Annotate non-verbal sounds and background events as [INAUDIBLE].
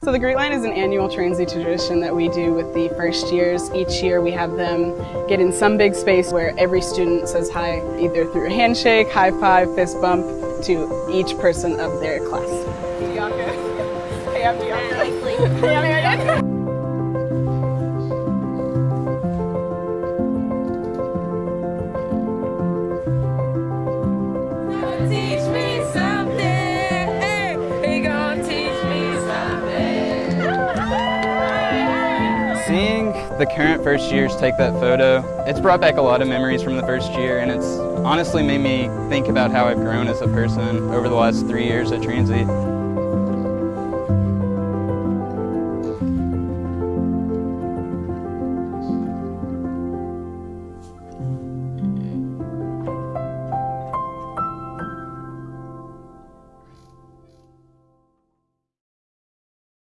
So the Greet Line is an annual Transy tradition that we do with the first years. Each year we have them get in some big space where every student says hi, either through a handshake, high five, fist bump, to each person of their class. Bianca. [LAUGHS] Hey, I'm Bianca. Hey, I'm Meredith. Seeing the current first years take that photo, it's brought back a lot of memories from the first year and it's honestly made me think about how I've grown as a person over the last three years at Transy.